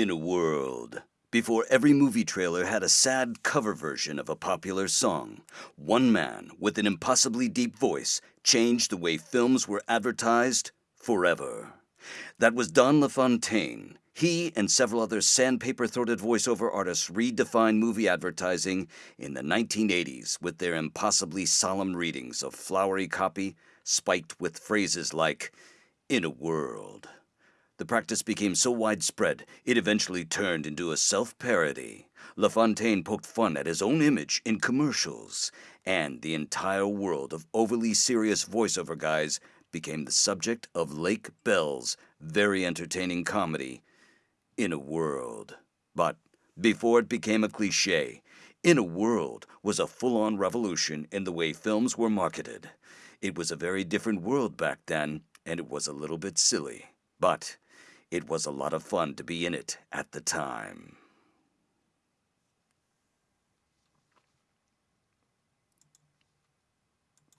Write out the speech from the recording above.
In a world, before every movie trailer had a sad cover version of a popular song, one man with an impossibly deep voice changed the way films were advertised forever. That was Don LaFontaine. He and several other sandpaper throated voiceover artists redefined movie advertising in the 1980s with their impossibly solemn readings of flowery copy spiked with phrases like, In a world. The practice became so widespread, it eventually turned into a self parody. LaFontaine poked fun at his own image in commercials, and the entire world of overly serious voiceover guys became the subject of Lake Bell's very entertaining comedy, In a World. But before it became a cliche, In a World was a full on revolution in the way films were marketed. It was a very different world back then, and it was a little bit silly. But it was a lot of fun to be in it at the time.